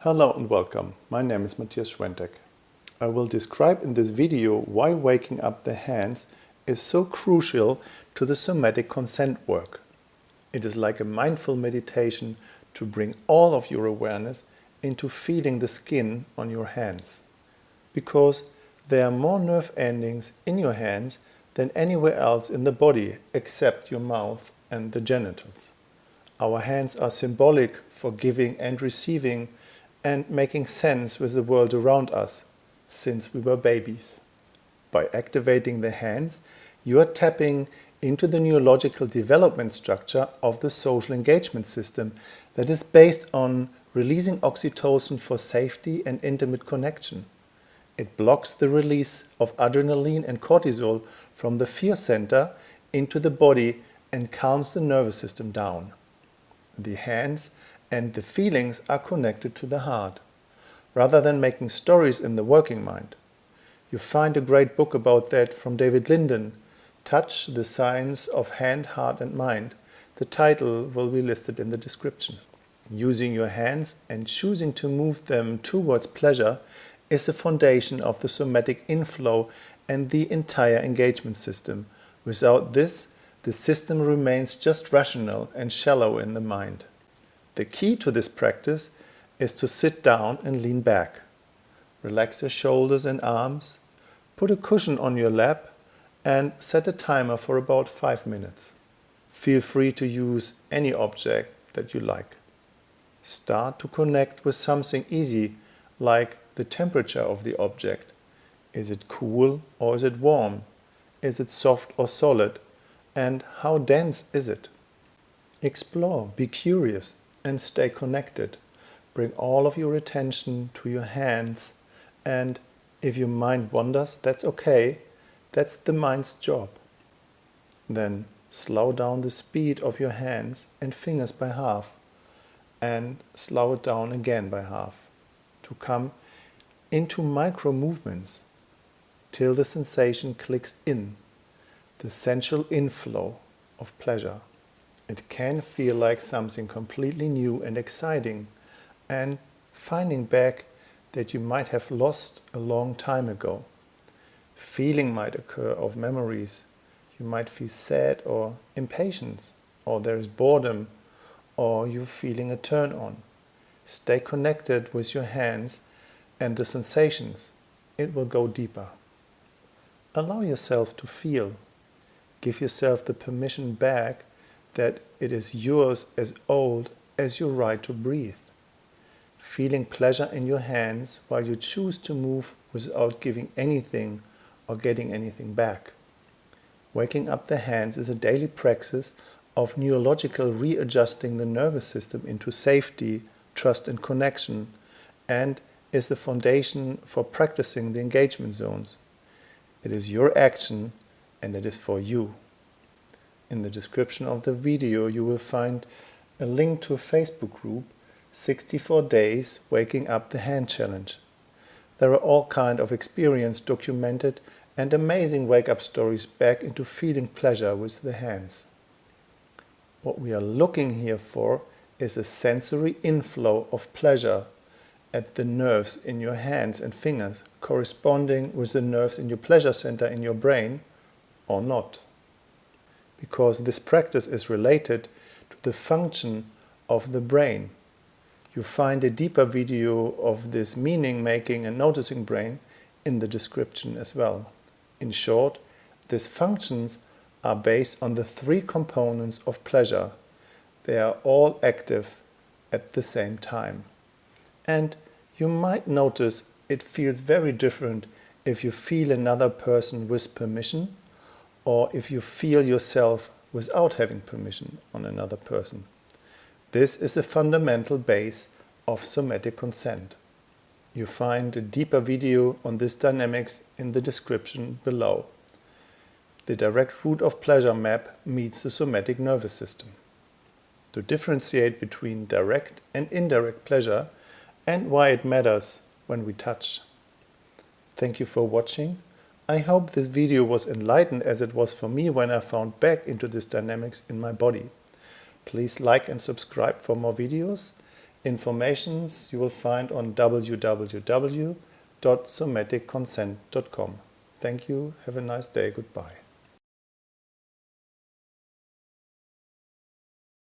Hello and welcome. My name is Matthias Schwentek. I will describe in this video why waking up the hands is so crucial to the somatic consent work. It is like a mindful meditation to bring all of your awareness into feeling the skin on your hands. Because there are more nerve endings in your hands than anywhere else in the body except your mouth and the genitals. Our hands are symbolic for giving and receiving and making sense with the world around us since we were babies. By activating the hands, you are tapping into the neurological development structure of the social engagement system that is based on releasing oxytocin for safety and intimate connection. It blocks the release of adrenaline and cortisol from the fear center into the body and calms the nervous system down. The hands and the feelings are connected to the heart, rather than making stories in the working mind. You find a great book about that from David Linden, Touch, the Science of Hand, Heart and Mind. The title will be listed in the description. Using your hands and choosing to move them towards pleasure is the foundation of the somatic inflow and the entire engagement system. Without this, the system remains just rational and shallow in the mind. The key to this practice is to sit down and lean back. Relax your shoulders and arms, put a cushion on your lap and set a timer for about 5 minutes. Feel free to use any object that you like. Start to connect with something easy like the temperature of the object. Is it cool or is it warm? Is it soft or solid? And how dense is it? Explore, be curious and stay connected. Bring all of your attention to your hands and if your mind wanders, that's okay. That's the mind's job. Then slow down the speed of your hands and fingers by half and slow it down again by half to come into micro movements till the sensation clicks in, the sensual inflow of pleasure. It can feel like something completely new and exciting and finding back that you might have lost a long time ago. Feeling might occur of memories. You might feel sad or impatience, or there is boredom, or you're feeling a turn on. Stay connected with your hands and the sensations. It will go deeper. Allow yourself to feel. Give yourself the permission back that it is yours as old as your right to breathe. Feeling pleasure in your hands while you choose to move without giving anything or getting anything back. Waking up the hands is a daily practice of neurological readjusting the nervous system into safety, trust and connection and is the foundation for practicing the engagement zones. It is your action and it is for you. In the description of the video you will find a link to a Facebook group 64 Days Waking Up the Hand Challenge. There are all kind of experience documented and amazing wake-up stories back into feeling pleasure with the hands. What we are looking here for is a sensory inflow of pleasure at the nerves in your hands and fingers corresponding with the nerves in your pleasure center in your brain or not because this practice is related to the function of the brain. You find a deeper video of this meaning-making and noticing brain in the description as well. In short, these functions are based on the three components of pleasure. They are all active at the same time. And you might notice it feels very different if you feel another person with permission or if you feel yourself without having permission on another person. This is the fundamental base of somatic consent. You find a deeper video on this dynamics in the description below. The direct route of pleasure map meets the somatic nervous system. To differentiate between direct and indirect pleasure and why it matters when we touch. Thank you for watching I hope this video was enlightened as it was for me when I found back into this dynamics in my body. Please like and subscribe for more videos. Informations you will find on www.somaticconsent.com. Thank you, have a nice day, goodbye.